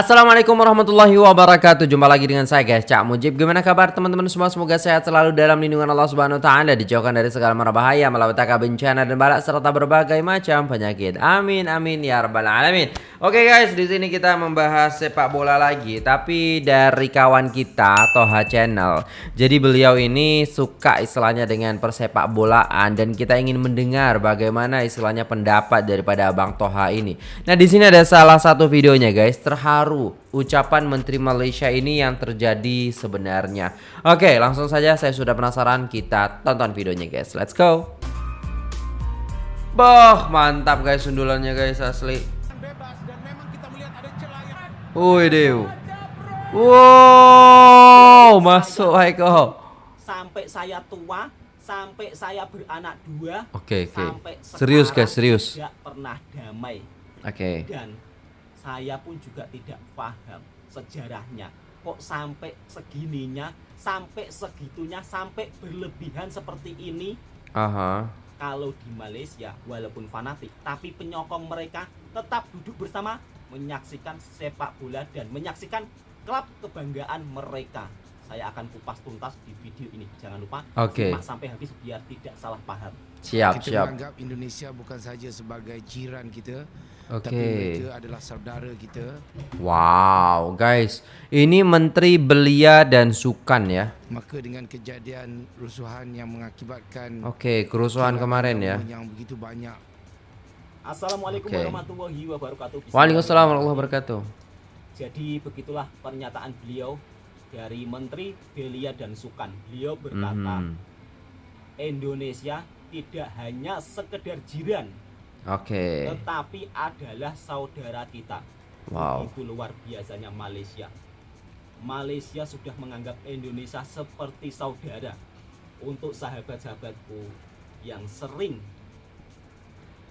Assalamualaikum warahmatullahi wabarakatuh. Jumpa lagi dengan saya guys. Cak Mujib. Gimana kabar teman-teman semua? Semoga sehat selalu dalam lindungan Allah subhanahu wa ta'ala Dijauhkan dari segala mara bahaya Malapetaka bencana dan balak Serta berbagai macam penyakit. Amin amin ya rabbal alamin. Oke guys di sini kita membahas sepak bola lagi Tapi dari kawan kita Toha Channel. Jadi beliau ini suka istilahnya dengan persepak bolaan Dan kita ingin mendengar bagaimana istilahnya pendapat daripada Abang Toha ini. Nah di sini ada salah satu videonya guys. Terharu baru ucapan Menteri Malaysia ini yang terjadi sebenarnya. Oke, langsung saja saya sudah penasaran kita tonton videonya guys. Let's go. Boh, mantap guys sundulannya guys asli. Woi dew. Wow, masuk Haiko. Sampai saya tua, sampai saya beranak dua. Oke, okay, oke. Okay. Serius guys, serius. Tidak pernah damai. Oke. Okay. Dan saya pun juga tidak paham sejarahnya. Kok sampai segininya sampai segitunya sampai berlebihan seperti ini? Aha. kalau di Malaysia walaupun fanatik tapi penyokong mereka tetap duduk bersama menyaksikan sepak bola dan menyaksikan klub kebanggaan mereka saya akan kupas tuntas di video ini jangan lupa okay. sampai habis biar tidak salah paham siap kita siap menganggap Indonesia bukan saja sebagai jiran kita Okay. Tapi mereka adalah saudara kita. Wow, guys, ini Menteri Belia dan Sukan ya. Maka dengan kejadian rusuhan yang mengakibatkan Oke, okay, kerusuhan kemarin ya. Yang begitu banyak. Assalamualaikum okay. warahmatullahi wabarakatuh. Waalaikumsalam warahmatullahi wabarakatuh. Jadi begitulah pernyataan beliau dari Menteri Belia dan Sukan. Beliau berkata, mm -hmm. Indonesia tidak hanya sekedar jiran Oke. Okay. Tetapi adalah saudara kita. Wow. Itu luar biasanya Malaysia. Malaysia sudah menganggap Indonesia seperti saudara. Untuk sahabat-sahabatku yang sering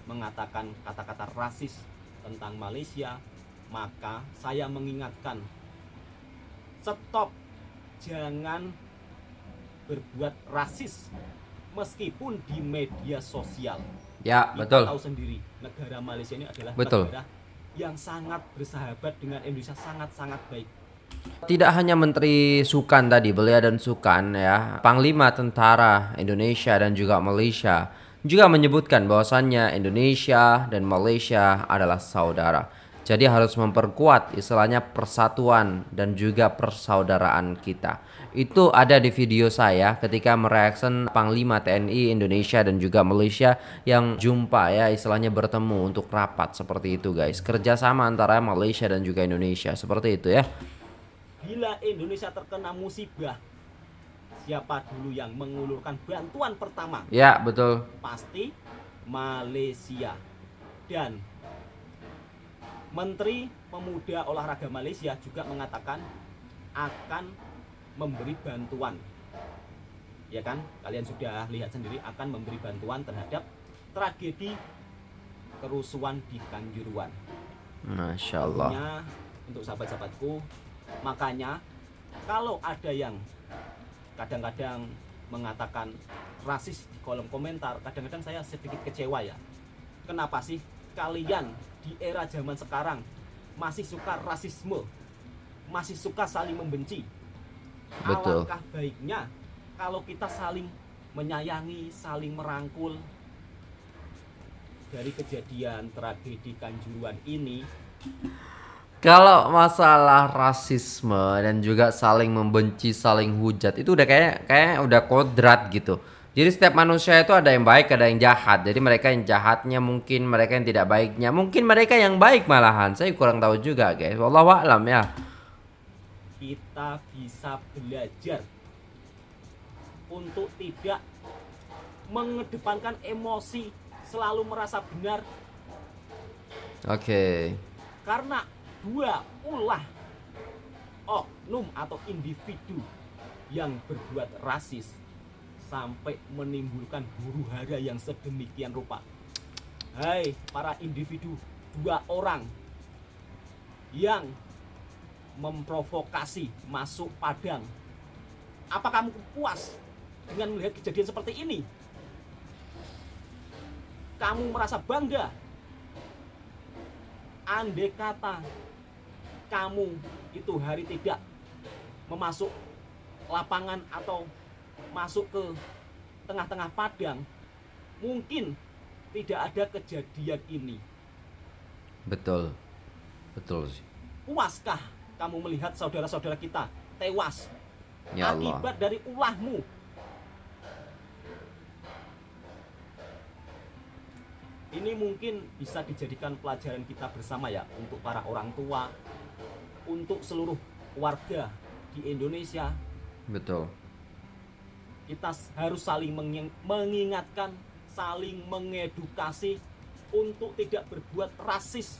mengatakan kata-kata rasis tentang Malaysia, maka saya mengingatkan stop jangan berbuat rasis meskipun di media sosial. Ya, Kita betul. tahu sendiri, negara Malaysia ini adalah betul. negara yang sangat bersahabat dengan Indonesia sangat-sangat baik. Tidak hanya Menteri Sukan tadi, Belia dan Sukan ya, Panglima Tentara Indonesia dan juga Malaysia juga menyebutkan bahwasannya Indonesia dan Malaysia adalah saudara. Jadi harus memperkuat istilahnya persatuan dan juga persaudaraan kita. Itu ada di video saya ketika mereaction Panglima TNI Indonesia dan juga Malaysia yang jumpa ya istilahnya bertemu untuk rapat seperti itu guys. Kerjasama antara Malaysia dan juga Indonesia seperti itu ya. Bila Indonesia terkena musibah, siapa dulu yang mengulurkan bantuan pertama? Ya betul. Pasti Malaysia dan Menteri Pemuda Olahraga Malaysia juga mengatakan akan memberi bantuan. Ya kan? Kalian sudah lihat sendiri akan memberi bantuan terhadap tragedi kerusuhan di Kanjuruan. Masya Allah. Tentunya, untuk sahabat-sahabatku, makanya kalau ada yang kadang-kadang mengatakan rasis di kolom komentar, kadang-kadang saya sedikit kecewa ya. Kenapa sih kalian di era zaman sekarang masih suka rasisme, masih suka saling membenci. Betul. Alangkah baiknya kalau kita saling menyayangi, saling merangkul dari kejadian tragedi Kanjuruan ini. Kalau masalah rasisme dan juga saling membenci, saling hujat itu udah kayak kayak udah kodrat gitu. Jadi setiap manusia itu ada yang baik, ada yang jahat. Jadi mereka yang jahatnya mungkin mereka yang tidak baiknya, mungkin mereka yang baik malahan. Saya kurang tahu juga, guys. Wallahu a'lam ya. Kita bisa belajar untuk tidak mengedepankan emosi, selalu merasa benar. Oke. Okay. Karena dua ulah oknum atau individu yang berbuat rasis sampai menimbulkan huru hara yang sedemikian rupa. Hai para individu dua orang yang memprovokasi masuk padang. Apa kamu puas dengan melihat kejadian seperti ini? Kamu merasa bangga? Andai kata kamu itu hari tidak memasuk lapangan atau masuk ke tengah-tengah padang, mungkin tidak ada kejadian ini. Betul. Betul sih. Puaskah kamu melihat saudara-saudara kita tewas Ya Allah. akibat dari ulahmu? Ini mungkin bisa dijadikan pelajaran kita bersama ya untuk para orang tua, untuk seluruh warga di Indonesia. Betul. Kita harus saling menging- mengingatkan, saling mengedukasi untuk tidak berbuat rasis.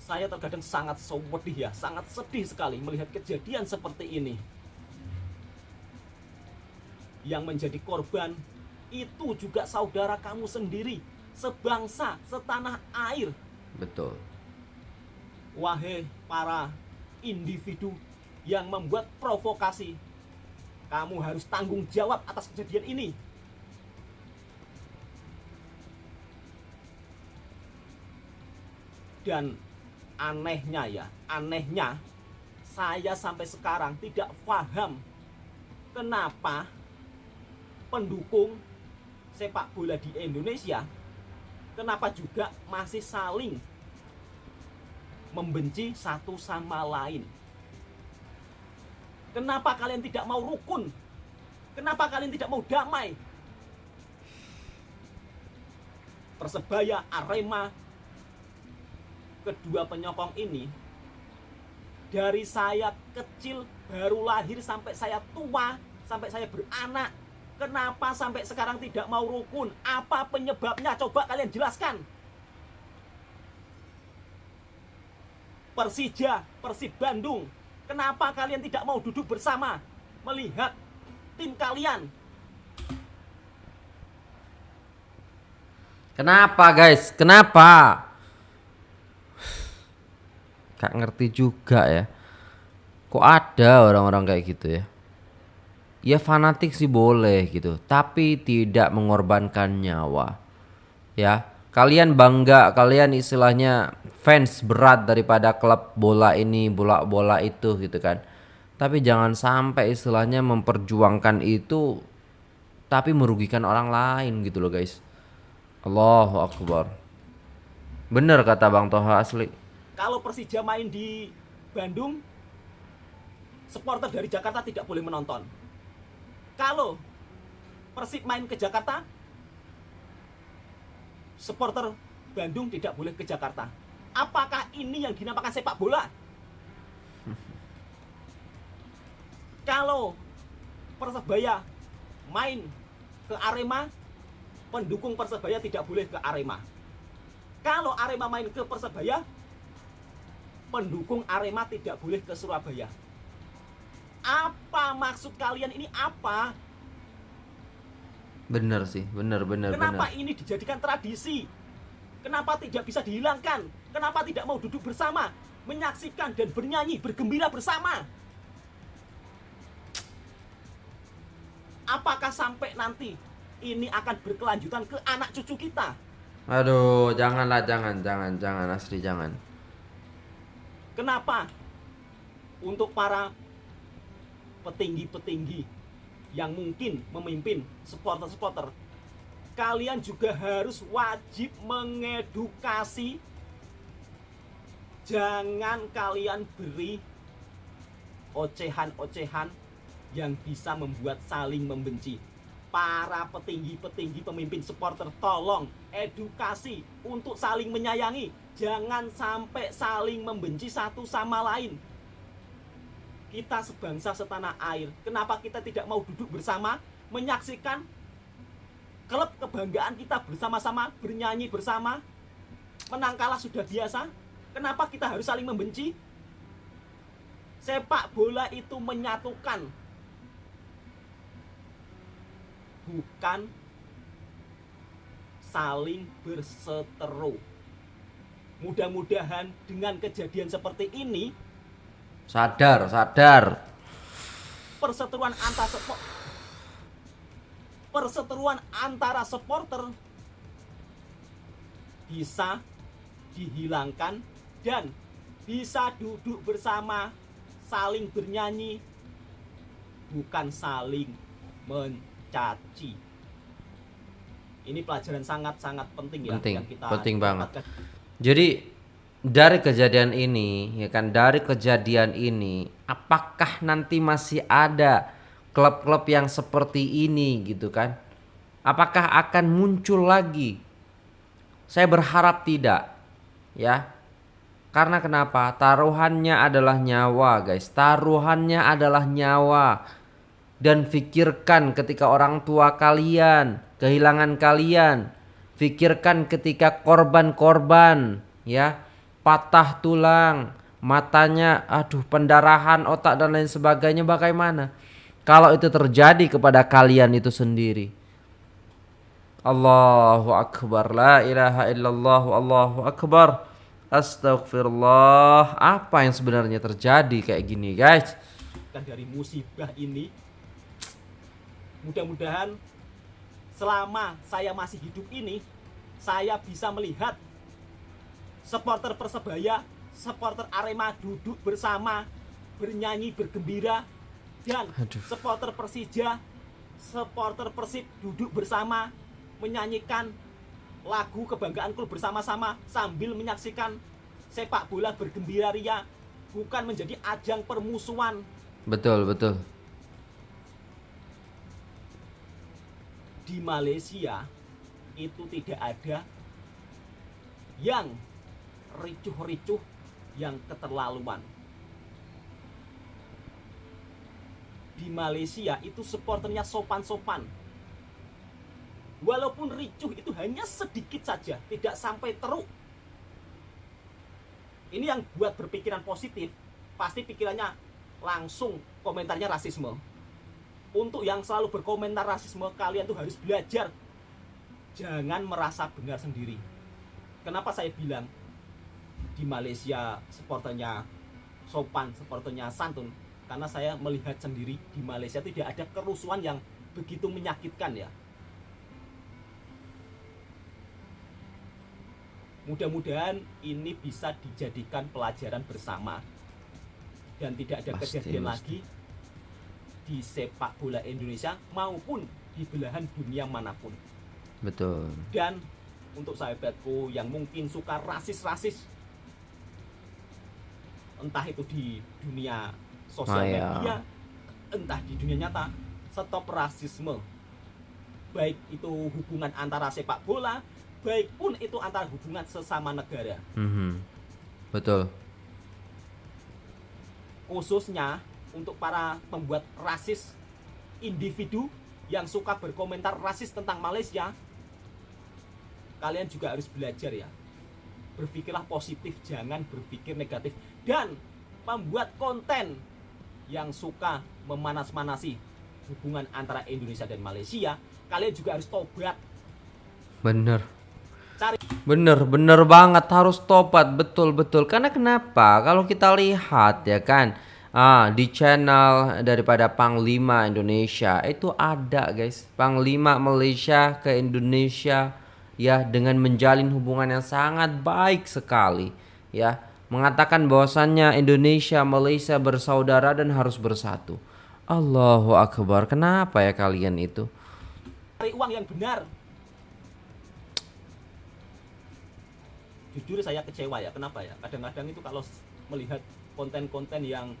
Saya terkadang sangat sedih ya, sangat sedih sekali melihat kejadian seperti ini. Yang menjadi korban itu juga saudara kamu sendiri, sebangsa, setanah air. Betul. Wahai para individu yang membuat provokasi, kamu harus tanggung jawab atas kejadian ini. Dan anehnya ya, anehnya saya sampai sekarang tidak paham kenapa pendukung sepak bola di Indonesia kenapa juga masih saling membenci satu sama lain. Kenapa kalian tidak mau rukun? Kenapa kalian tidak mau damai? Persebaya, Arema, kedua penyokong ini dari saya kecil baru lahir sampai saya tua, sampai saya beranak. Kenapa sampai sekarang tidak mau rukun? Apa penyebabnya? Coba kalian jelaskan. Persija, Persib Bandung. Kenapa kalian tidak mau duduk bersama melihat tim kalian? Kenapa guys? Kenapa? Gak ngerti juga ya. Kok ada orang-orang kayak gitu ya? Ya fanatik sih boleh gitu, tapi tidak mengorbankan nyawa. Ya, kalian bangga, kalian istilahnya fans berat daripada klub bola ini, bola-bola itu gitu kan. Tapi jangan sampai istilahnya memperjuangkan itu tapi merugikan orang lain gitu loh guys. Allahu Akbar. Bener kata Bang Toha asli. Kalau Persija main di Bandung, supporter dari Jakarta tidak boleh menonton. Kalau Persib main ke Jakarta, supporter Bandung tidak boleh ke Jakarta. Apakah ini yang dinamakan sepak bola? Kalau Persebaya main ke Arema, pendukung Persebaya tidak boleh ke Arema. Kalau Arema main ke Persebaya, pendukung Arema tidak boleh ke Surabaya. Apa maksud kalian ini apa? Bener sih, bener bener Kenapa bener. ini dijadikan tradisi? Kenapa tidak bisa dihilangkan? Kenapa tidak mau duduk bersama, menyaksikan dan bernyanyi, bergembira bersama? Apakah sampai nanti ini akan berkelanjutan ke anak cucu kita? Aduh, janganlah, jangan, jangan, jangan asli jangan. Kenapa? Untuk para petinggi-petinggi yang mungkin memimpin supporter-supporter, kalian juga harus wajib mengedukasi. Jangan kalian beri ocehan-ocehan yang bisa membuat saling membenci. Para petinggi-petinggi pemimpin supporter tolong edukasi untuk saling menyayangi. Jangan sampai saling membenci satu sama lain. Kita sebangsa setanah air. Kenapa kita tidak mau duduk bersama menyaksikan klub kebanggaan kita bersama-sama bernyanyi bersama? Menang kalah sudah biasa. Kenapa kita harus saling membenci? Sepak bola itu menyatukan bukan saling berseteru. Mudah-mudahan dengan kejadian seperti ini Sadar, sadar. perseteruan antar sepo- perseteruan antara supporter bisa dihilangkan dan bisa duduk bersama saling bernyanyi bukan saling mencaci ini pelajaran sangat-sangat penting ya Penting, yang kita penting banget. Jadi dari kejadian ini, ya kan, dari kejadian ini, apakah nanti masih ada klub-klub yang seperti ini gitu kan? Apakah akan muncul lagi? Saya berharap tidak, ya. Karena kenapa? Taruhannya adalah nyawa, guys. Taruhannya adalah nyawa. Dan pikirkan ketika orang tua kalian kehilangan kalian. Pikirkan ketika korban-korban ya patah tulang, matanya aduh pendarahan otak dan lain sebagainya bagaimana? Kalau itu terjadi kepada kalian itu sendiri. Allahu akbar la ilaha illallah Allahu akbar. Astagfirullah. Apa yang sebenarnya terjadi kayak gini, guys? dan dari musibah ini mudah-mudahan selama saya masih hidup ini saya bisa melihat supporter Persebaya, supporter Arema duduk bersama bernyanyi bergembira dan Aduh. supporter Persija, supporter Persib duduk bersama menyanyikan lagu kebanggaan klub bersama-sama sambil menyaksikan sepak bola bergembira ria bukan menjadi ajang permusuhan Betul, betul. di Malaysia itu tidak ada yang ricuh-ricuh yang keterlaluan. Di Malaysia itu supporternya sopan-sopan. Walaupun ricuh itu hanya sedikit saja, tidak sampai teruk. Ini yang buat berpikiran positif, pasti pikirannya langsung komentarnya rasisme untuk yang selalu berkomentar rasisme kalian tuh harus belajar jangan merasa benar sendiri kenapa saya bilang di Malaysia supporternya sopan supporternya santun karena saya melihat sendiri di Malaysia tidak ada kerusuhan yang begitu menyakitkan ya mudah-mudahan ini bisa dijadikan pelajaran bersama dan tidak ada Pasti, kejadian pasti. lagi di sepak bola Indonesia maupun di belahan dunia mana pun. Betul. Dan untuk sahabatku yang mungkin suka rasis-rasis entah itu di dunia sosial Maya. media, entah di dunia nyata, stop rasisme. Baik itu hubungan antara sepak bola, baik pun itu antara hubungan sesama negara. Mhm. Betul. khususnya untuk para pembuat rasis individu yang suka berkomentar rasis tentang Malaysia kalian juga harus belajar ya berpikirlah positif jangan berpikir negatif dan membuat konten yang suka memanas-manasi hubungan antara Indonesia dan Malaysia kalian juga harus tobat Bener. cari Bener, bener banget harus tobat betul betul. Karena kenapa? Kalau kita lihat ya kan, ah di channel daripada Panglima Indonesia itu ada guys, Panglima Malaysia ke Indonesia ya dengan menjalin hubungan yang sangat baik sekali ya, mengatakan bahwasannya Indonesia Malaysia bersaudara dan harus bersatu. Allahu Akbar. Kenapa ya kalian itu? cari uang yang benar jujur saya kecewa ya kenapa ya kadang-kadang itu kalau melihat konten-konten yang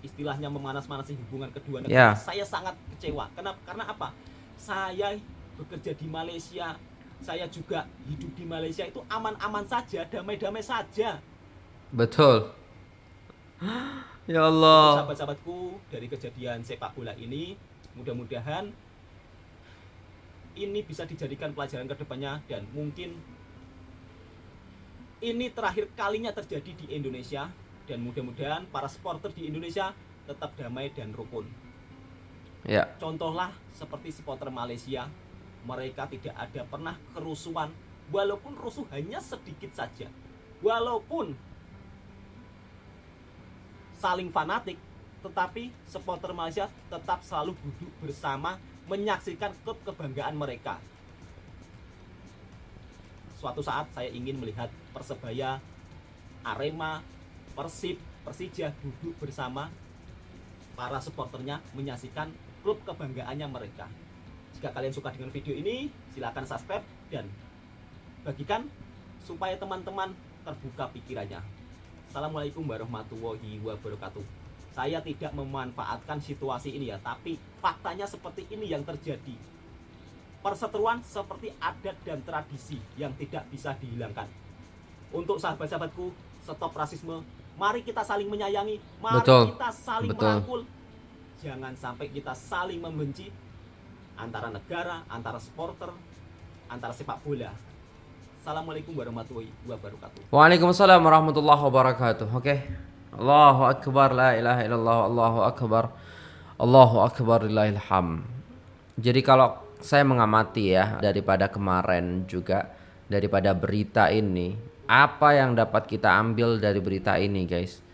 istilahnya memanas-manasi hubungan kedua Ya. negara saya sangat kecewa kenapa karena apa saya bekerja di Malaysia saya juga hidup di Malaysia itu aman-aman saja damai-damai saja Betul. Ya Allah. sahabat-sahabatku dari kejadian sepak bola ini mudah-mudahan ini bisa dijadikan pelajaran ke depannya dan mungkin ini terakhir kalinya terjadi di Indonesia dan mudah-mudahan para supporter di Indonesia tetap damai dan rukun Ya. contohlah seperti supporter Malaysia mereka tidak ada pernah kerusuhan walaupun rusuh hanya sedikit saja walaupun saling fanatik tetapi supporter Malaysia tetap selalu duduk bersama menyaksikan klub kebanggaan mereka suatu saat saya ingin melihat Persebaya, Arema, Persib, Persija duduk bersama para supporternya menyaksikan klub kebanggaannya mereka. Jika kalian suka dengan video ini, silahkan subscribe dan bagikan supaya teman-teman terbuka pikirannya. Assalamualaikum warahmatullahi wabarakatuh. Saya tidak memanfaatkan situasi ini ya, tapi faktanya seperti ini yang terjadi. Perseteruan seperti adat dan tradisi yang tidak bisa dihilangkan. Untuk sahabat-sahabatku, stop rasisme. Mari kita saling menyayangi, mari Betul. kita saling Betul. merangkul. Jangan sampai kita saling membenci antara negara, antara supporter, antara sepak bola. Assalamualaikum warahmatullahi wabarakatuh. Waalaikumsalam warahmatullahi wabarakatuh. Oke. Allahu akbar la ilaha illallah Allahu akbar. Allahu akbar lillahil. Jadi kalau saya mengamati ya daripada kemarin juga daripada berita ini, apa yang dapat kita ambil dari berita ini, guys?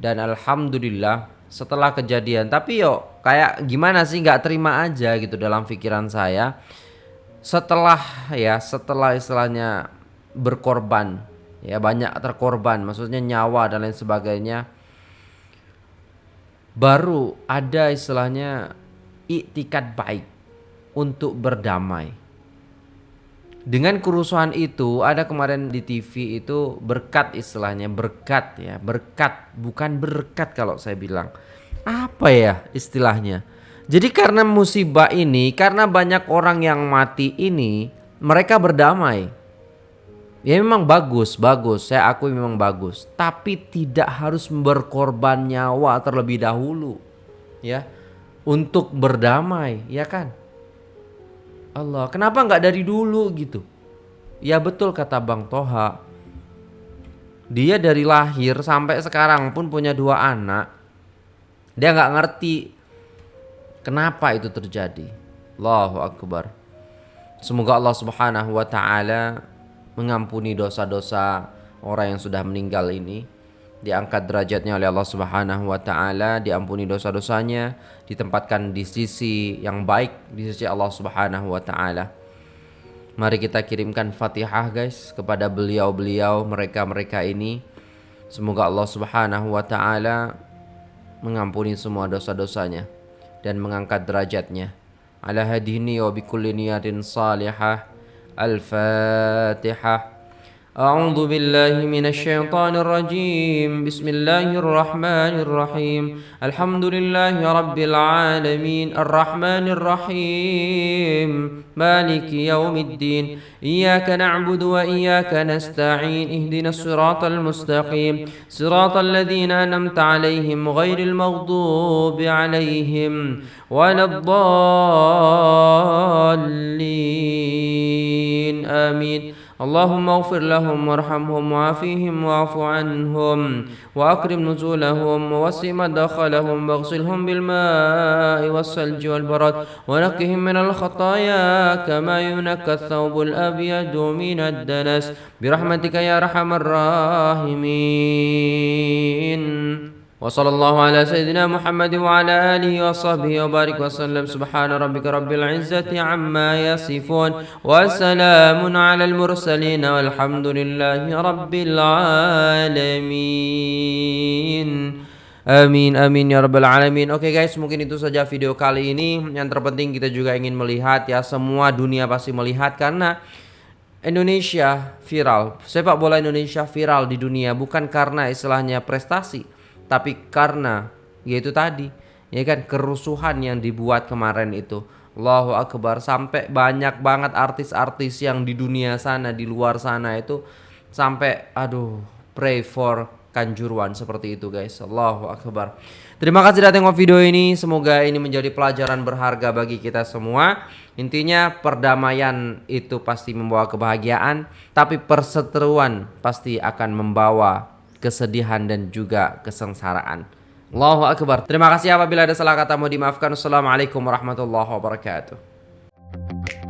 Dan alhamdulillah setelah kejadian, tapi yo kayak gimana sih nggak terima aja gitu dalam pikiran saya setelah ya setelah istilahnya berkorban ya banyak terkorban maksudnya nyawa dan lain sebagainya baru ada istilahnya iktikat baik untuk berdamai. Dengan kerusuhan itu ada kemarin di TV itu berkat istilahnya berkat ya berkat bukan berkat kalau saya bilang. Apa ya istilahnya jadi karena musibah ini karena banyak orang yang mati ini mereka berdamai ya memang bagus bagus saya akui memang bagus tapi tidak harus berkorban nyawa terlebih dahulu ya untuk berdamai ya kan Allah, kenapa nggak dari dulu gitu? Ya betul kata Bang Toha. Dia dari lahir sampai sekarang pun punya dua anak. Dia nggak ngerti kenapa itu terjadi. Allahu Akbar. Semoga Allah Subhanahu wa taala mengampuni dosa-dosa orang yang sudah meninggal ini. Diangkat derajatnya oleh Allah Subhanahu wa taala, diampuni dosa-dosanya, ditempatkan di sisi yang baik di sisi Allah Subhanahu wa taala. Mari kita kirimkan Fatihah guys kepada beliau-beliau mereka-mereka ini. Semoga Allah Subhanahu wa taala mengampuni semua dosa-dosanya dan mengangkat derajatnya. Ala hadini wa bikulli niyatin salihah. Al-Fatihah. أعوذ بالله من الشيطان الرجيم. بسم الله الرحمن الرحيم. الحمد لله رب العالمين. الرحمن الرحيم. مالك يوم الدين. إياك نعبد وإياك نستعين. اهدنا الصراط المستقيم. صراط الذين أنمت عليهم غير المغضوب عليهم ولا الضالين. آمين. اللهم اغفر لهم وارحمهم وعافيهم واعف عنهم وأكرم نزولهم ووسع مدخلهم واغسلهم بالماء والثلج والبرد ونقهم من الخطايا كما ينكى الثوب الأبيض من الدنس برحمتك يا أرحم الراحمين. وصلى الله على سيدنا محمد وعلى آله وصحبه وبارك وسلم سبحان ربك رب العزة عما يصفون وسلام على المرسلين والحمد لله رب العالمين Amin amin ya rabbal alamin. Oke guys, mungkin itu saja video kali ini. Yang terpenting kita juga ingin melihat ya semua dunia pasti melihat karena Indonesia viral. Sepak bola Indonesia viral di dunia bukan karena istilahnya prestasi, tapi karena yaitu tadi ya kan kerusuhan yang dibuat kemarin itu. Allahu akbar sampai banyak banget artis-artis yang di dunia sana di luar sana itu sampai aduh pray for kanjuruan seperti itu guys. Allahu akbar. Terima kasih sudah tengok video ini. Semoga ini menjadi pelajaran berharga bagi kita semua. Intinya perdamaian itu pasti membawa kebahagiaan, tapi perseteruan pasti akan membawa kesedihan dan juga kesengsaraan. Allahu akbar. Terima kasih apabila ada salah kata mau dimaafkan. Assalamualaikum warahmatullahi wabarakatuh.